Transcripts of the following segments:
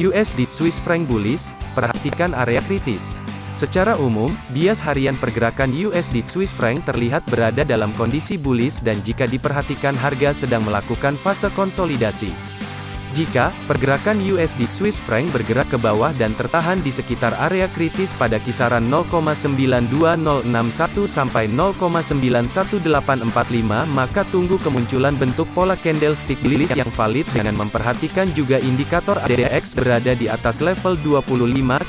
USD Swiss franc bullish, perhatikan area kritis. Secara umum, bias harian pergerakan USD Swiss franc terlihat berada dalam kondisi bullish dan jika diperhatikan harga sedang melakukan fase konsolidasi. Jika pergerakan USD Swiss franc bergerak ke bawah dan tertahan di sekitar area kritis pada kisaran 0,92061 sampai 0,91845 maka tunggu kemunculan bentuk pola candlestick bullish yang valid dengan memperhatikan juga indikator ADX berada di atas level 25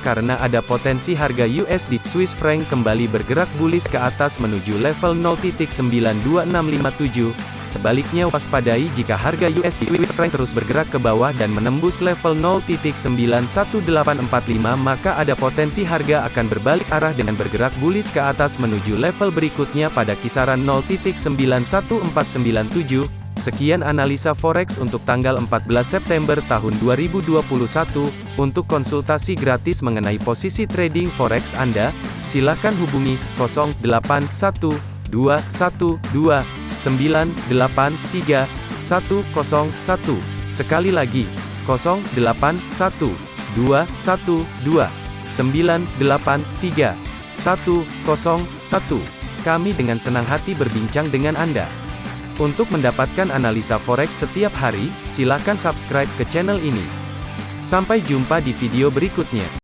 karena ada potensi harga USD Swiss franc kembali bergerak bullish ke atas menuju level 0.92657 Sebaliknya waspadai jika harga USD franc terus bergerak ke bawah dan menembus level 0.91845 maka ada potensi harga akan berbalik arah dengan bergerak bullish ke atas menuju level berikutnya pada kisaran 0.91497. Sekian analisa forex untuk tanggal 14 September tahun 2021. Untuk konsultasi gratis mengenai posisi trading forex Anda, silakan hubungi 081212 983 101. Sekali lagi, 081 212 983 101. Kami dengan senang hati berbincang dengan Anda. Untuk mendapatkan analisa forex setiap hari, silakan subscribe ke channel ini. Sampai jumpa di video berikutnya.